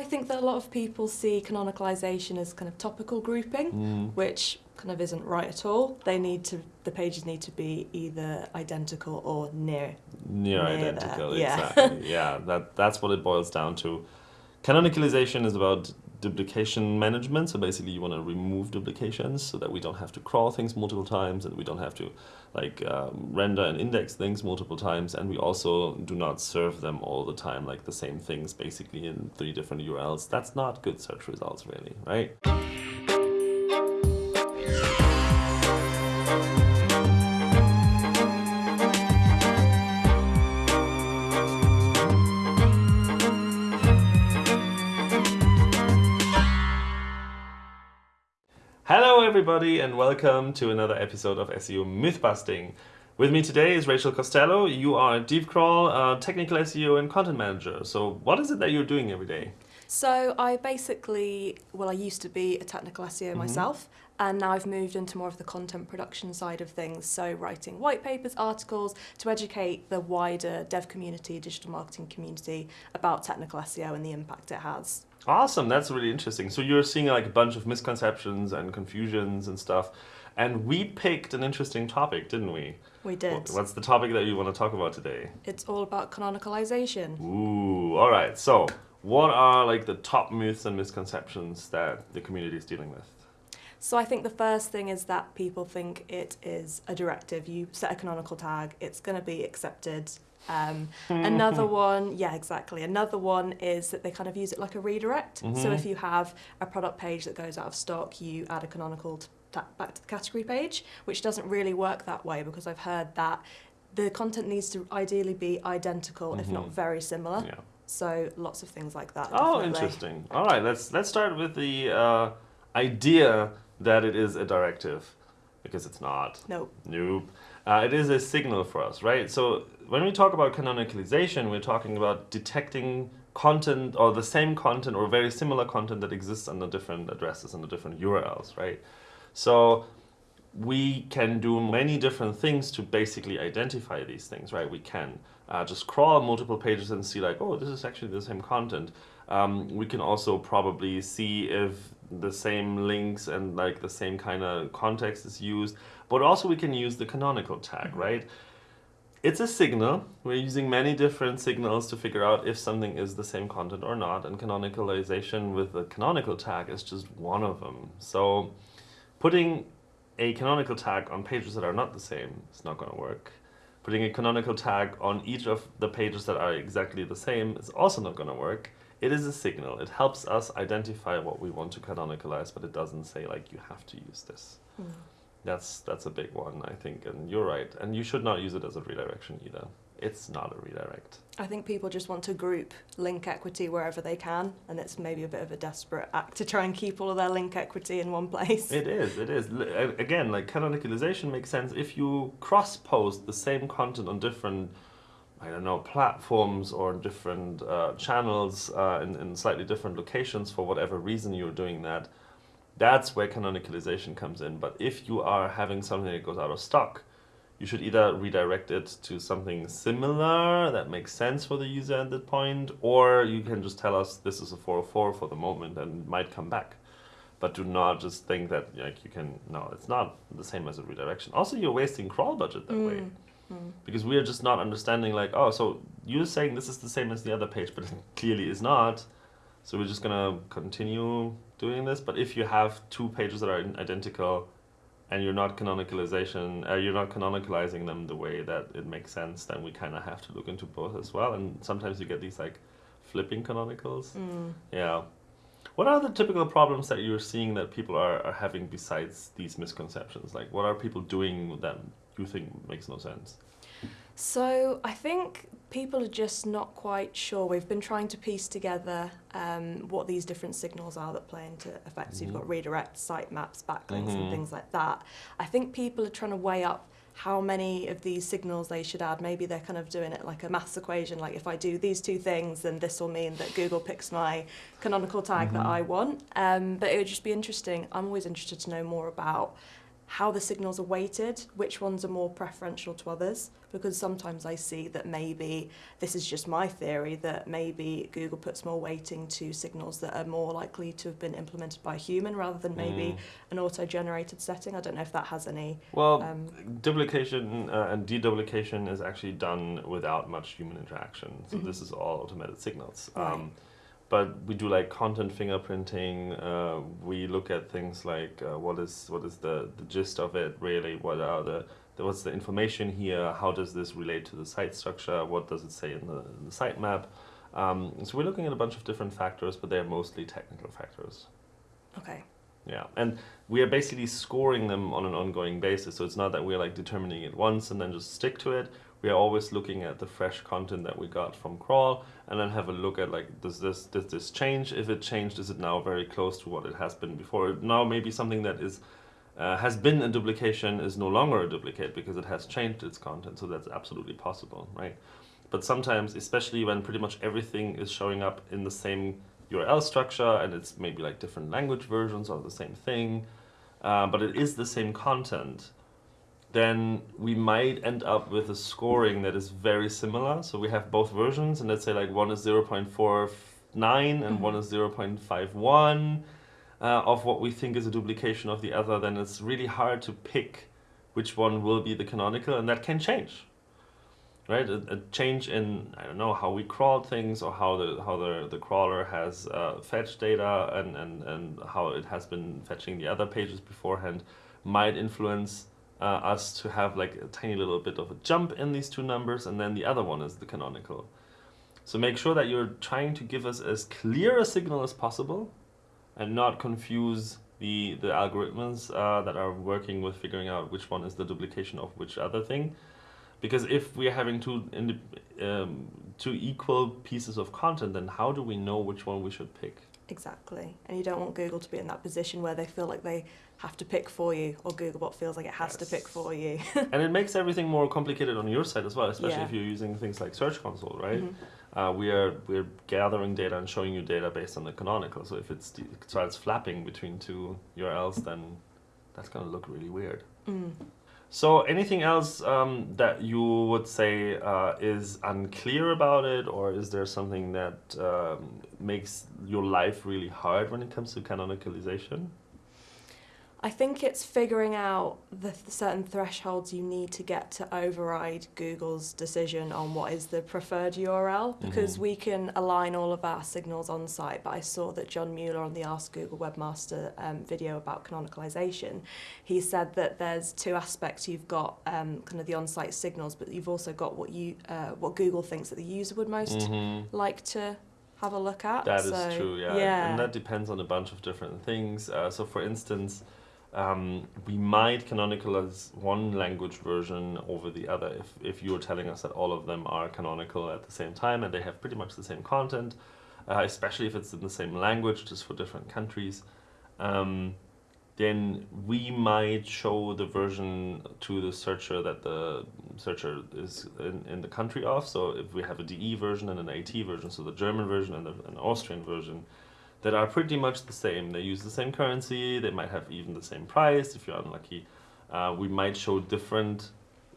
I think that a lot of people see canonicalization as kind of topical grouping, Mm. which kind of isn't right at all. They need to, the pages need to be either identical or near. Near Near there, identical, yeah. yeah, that that's what it boils down to. Canonicalization is about duplication management. So basically, you want to remove duplications so that we don't have to crawl things multiple times, and we don't have to like um, render and index things multiple times, and we also do not serve them all the time, like the same things basically in three different URLs. That's not good search results, really, right? Everybody, and welcome to another episode of SEO Mythbusting. With me today is Rachel Costello. You are a DeepCrawl, uh, technical SEO and content manager. So, what is it that you're doing every day? So I basically, well, I used to be a technical SEO myself, and now I've moved into more of the content production side of things. So writing white papers, articles to educate the wider dev community, digital marketing community about technical SEO and the impact it has. Awesome, that's really interesting. So, you're seeing like a bunch of misconceptions and confusions and stuff. And we picked an interesting topic, didn't we? We did. What's the topic that you want to talk about today? It's all about canonicalization. Ooh, all right. So, what are like the top myths and misconceptions that the community is dealing with? So I think the first thing is that people think it is a directive. You set a canonical tag, it's going to be accepted. Um, another one, yeah, exactly. Another one is that they kind of use it like a redirect. So Mhm. if you have a product page that goes out of stock, you add a canonical t- back to the category page, which doesn't really work that way because I've heard that the content needs to ideally be identical, if not Mhm. very similar. Yeah. So lots of things like that. Oh, definitely. interesting. All right, let's let's start with the uh, idea that it is a directive, because it's not. Nope. Nope. Uh, it is a signal for us, right? So when we talk about canonicalization, we're talking about detecting content or the same content or very similar content that exists under different addresses and different URLs, right? So we can do many different things to basically identify these things, right? We can uh, just crawl multiple pages and see like, oh, this is actually the same content. Um, we can also probably see if the same links and like the same kind of context is used, but also we can use the canonical tag, mm-hmm. right? It's a signal. We're using many different signals to figure out if something is the same content or not, and canonicalization with the canonical tag is just one of them. So putting a canonical tag on pages that are not the same is not going to work. Putting a canonical tag on each of the pages that are exactly the same is also not going to work. It is a signal. It helps us identify what we want to canonicalize, but it doesn't say like you have to use this. Mm. That's that's a big one, I think, and you're right. And you should not use it as a redirection either. It's not a redirect. I think people just want to group link equity wherever they can, and it's maybe a bit of a desperate act to try and keep all of their link equity in one place. It is, it is. Again, like canonicalization makes sense if you cross post the same content on different, I don't know, platforms or different uh, channels uh, in, in slightly different locations for whatever reason you're doing that. That's where canonicalization comes in. But if you are having something that goes out of stock, you should either redirect it to something similar that makes sense for the user at that point, or you can just tell us this is a 404 for the moment and might come back but do not just think that like you can no it's not the same as a redirection also you're wasting crawl budget that way Mm, mm. because we are just not understanding like oh so you're saying this is the same as the other page but it clearly is not so we're just gonna continue doing this but if you have two pages that are identical and you're not canonicalization uh, you're not canonicalizing them the way that it makes sense then we kind of have to look into both as well and sometimes you get these like flipping canonicals Mm. yeah. What are the typical problems that you're seeing that people are, are having besides these misconceptions? Like, what are people doing that you think makes no sense? So I think people are just not quite sure. We've been trying to piece together um, what these different signals are that play into effect. So you've got redirect, site maps, backlinks, Mhm. and things like that. I think people are trying to weigh up how many of these signals they should add. Maybe they're kind of doing it like a maths equation, like if I do these two things, then this will mean that Google picks my canonical tag that Mhm. I want. Um, but it would just be interesting. I'm always interested to know more about how the signals are weighted, which ones are more preferential to others, because sometimes I see that maybe, this is just my theory, that maybe Google puts more weighting to signals that are more likely to have been implemented by a human rather than maybe Mm. an auto-generated setting. I don't know if that has any... Well, Um, duplication uh, and deduplication is actually done without much human interaction. So Mhm. this is all automated signals. Right. Um, but we do like content fingerprinting. Uh, we look at things like uh, what is what is the, the gist of it really? What are the, the what's the information here? How does this relate to the site structure? What does it say in the, in the sitemap? Um, so we're looking at a bunch of different factors, but they're mostly technical factors. Okay. Yeah, and we are basically scoring them on an ongoing basis. So it's not that we're like determining it once and then just stick to it. We are always looking at the fresh content that we got from crawl and then have a look at like does this does this change? If it changed, is it now very close to what it has been before? Now maybe something that is uh, has been a duplication is no longer a duplicate because it has changed its content. So that's absolutely possible, right? But sometimes, especially when pretty much everything is showing up in the same URL structure and it's maybe like different language versions of the same thing, uh, but it is the same content, then we might end up with a scoring that is very similar. So we have both versions, and let's say like one is 0.49 and Mhm. one is 0.51 uh, of what we think is a duplication of the other, then it's really hard to pick which one will be the canonical, and that can change right? A, a change in I don't know how we crawl things or how the how the, the crawler has uh, fetched data and, and and how it has been fetching the other pages beforehand might influence us to have like a tiny little bit of a jump in these two numbers, and then the other one is the canonical. So make sure that you're trying to give us as clear a signal as possible, and not confuse the the algorithms uh, that are working with figuring out which one is the duplication of which other thing because if we are having two um, two equal pieces of content then how do we know which one we should pick Exactly. And you don't want Google to be in that position where they feel like they have to pick for you, or Googlebot feels like it has to pick for you. and it makes everything more complicated on your side as well especially Yeah. if you're using things like search console right Mhm. uh, we are we're gathering data and showing you data based on the canonical so if it's it starts flapping between two urls then that's going to look really weird Mm. So, anything else um, that you would say uh, is unclear about it, or is there something that um, makes your life really hard when it comes to canonicalization? I think it's figuring out the th- certain thresholds you need to get to override Google's decision on what is the preferred URL because Mhm. we can align all of our signals on site. But I saw that John Mueller on the Ask Google Webmaster um, video about canonicalization, he said that there's two aspects. You've got um, kind of the on-site signals, but you've also got what you uh, what Google thinks that the user would most Mhm. like to have a look at. That is So, true, yeah. Yeah. And that depends on a bunch of different things. Uh, so, for instance, um, we might canonicalize one language version over the other if, if you're telling us that all of them are canonical at the same time and they have pretty much the same content, uh, especially if it's in the same language, just for different countries. Um, then we might show the version to the searcher that the searcher is in, in the country of. So if we have a DE version and an AT version, so the German version and the, an Austrian version, that are pretty much the same. They use the same currency. They might have even the same price. If you're unlucky, uh, we might show different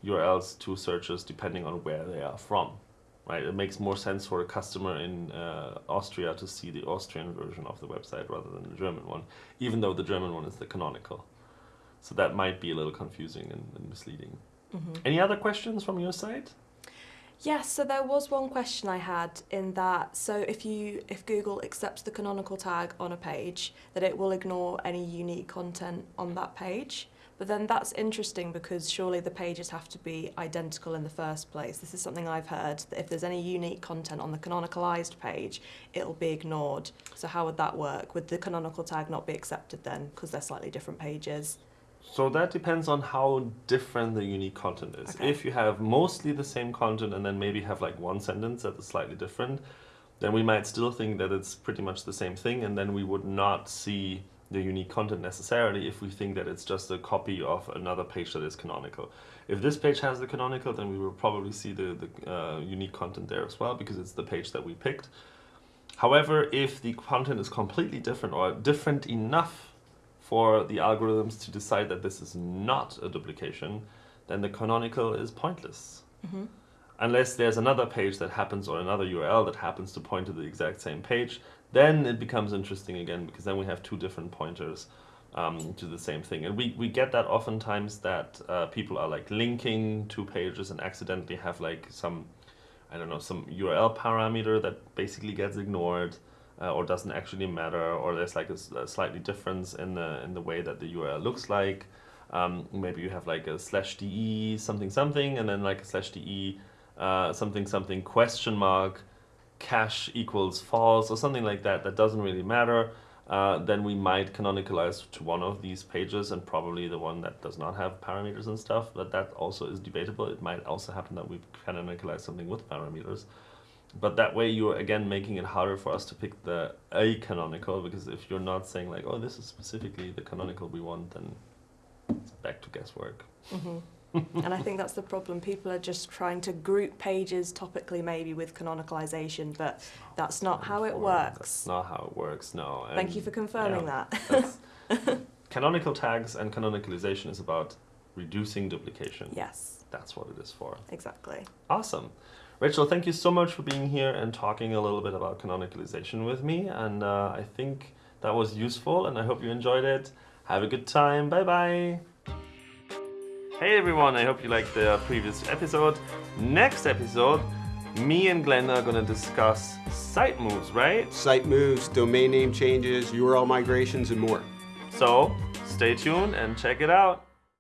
URLs to searchers depending on where they are from. Right? It makes more sense for a customer in uh, Austria to see the Austrian version of the website rather than the German one, even though the German one is the canonical. So that might be a little confusing and, and misleading. Mhm. Any other questions from your side? Yes, so there was one question I had in that so if you if Google accepts the canonical tag on a page, that it will ignore any unique content on that page. But then that's interesting because surely the pages have to be identical in the first place. This is something I've heard that if there's any unique content on the canonicalized page, it'll be ignored. So how would that work? Would the canonical tag not be accepted then because they're slightly different pages? So that depends on how different the unique content is. Okay. If you have mostly the same content and then maybe have like one sentence that is slightly different, then we might still think that it's pretty much the same thing, and then we would not see the unique content necessarily if we think that it's just a copy of another page that is canonical. If this page has the canonical, then we will probably see the, the uh, unique content there as well because it's the page that we picked. However, if the content is completely different or different enough for the algorithms to decide that this is not a duplication, then the canonical is pointless. Mm-hmm. Unless there's another page that happens or another URL that happens to point to the exact same page, then it becomes interesting again because then we have two different pointers um, to the same thing. And we, we get that oftentimes that uh, people are like linking two pages and accidentally have like some, I don't know, some URL parameter that basically gets ignored. Uh, or doesn't actually matter, or there's like a slightly difference in the in the way that the URL looks like. Um, maybe you have like a slash de something something, and then like a slash de uh, something something question mark cache equals false or something like that. That doesn't really matter. Uh, then we might canonicalize to one of these pages and probably the one that does not have parameters and stuff. But that also is debatable. It might also happen that we canonicalize something with parameters. But that way you're again making it harder for us to pick the a canonical because if you're not saying like, oh, this is specifically the canonical we want, then it's back to guesswork. Mm-hmm. and I think that's the problem. People are just trying to group pages topically, maybe with canonicalization, but that's not how it works. That's not how it works. No. Thank you for confirming yeah, that. canonical tags and canonicalization is about reducing duplication. yes, That's what it is for. exactly. Awesome. Rachel, thank you so much for being here and talking a little bit about canonicalization with me. And uh, I think that was useful, and I hope you enjoyed it. Have a good time. Bye bye. Hey everyone, I hope you liked the previous episode. Next episode, me and Glenn are going to discuss site moves, right? Site moves, domain name changes, URL migrations, and more. So stay tuned and check it out.